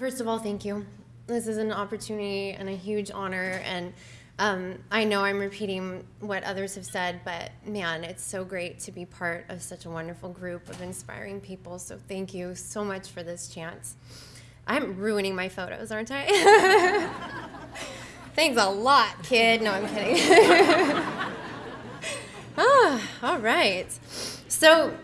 first of all, thank you. This is an opportunity and a huge honor, and um, I know I'm repeating what others have said, but man, it's so great to be part of such a wonderful group of inspiring people. So thank you so much for this chance. I'm ruining my photos, aren't I? Thanks a lot, kid. No, I'm kidding. ah, all right. So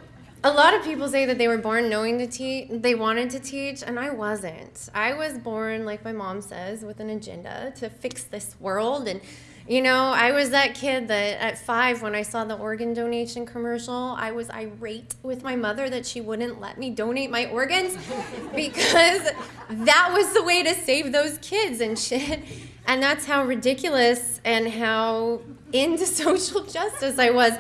a lot of people say that they were born knowing to teach, they wanted to teach, and I wasn't. I was born, like my mom says, with an agenda to fix this world. And, you know, I was that kid that at five, when I saw the organ donation commercial, I was irate with my mother that she wouldn't let me donate my organs because that was the way to save those kids and shit. And that's how ridiculous and how into social justice I was.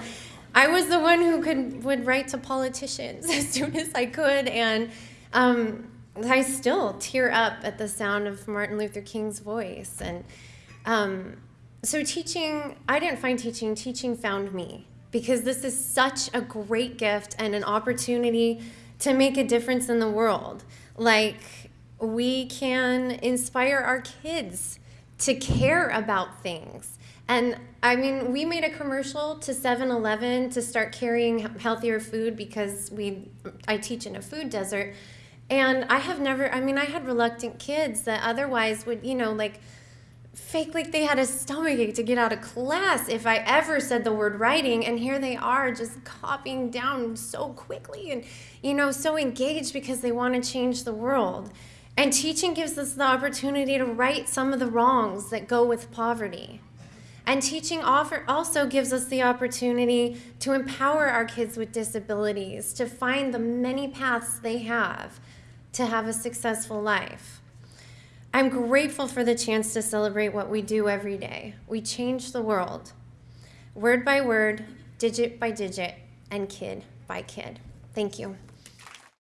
I was the one who could would write to politicians as soon as I could, and um, I still tear up at the sound of Martin Luther King's voice. And um, so teaching, I didn't find teaching, teaching found me because this is such a great gift and an opportunity to make a difference in the world. Like, we can inspire our kids to care about things and I mean, we made a commercial to 7-Eleven to start carrying healthier food because we I teach in a food desert. And I have never I mean, I had reluctant kids that otherwise would, you know, like fake like they had a stomachache to get out of class if I ever said the word writing and here they are just copying down so quickly and you know so engaged because they want to change the world. And teaching gives us the opportunity to right some of the wrongs that go with poverty. And teaching offer also gives us the opportunity to empower our kids with disabilities, to find the many paths they have to have a successful life. I'm grateful for the chance to celebrate what we do every day. We change the world, word by word, digit by digit, and kid by kid. Thank you.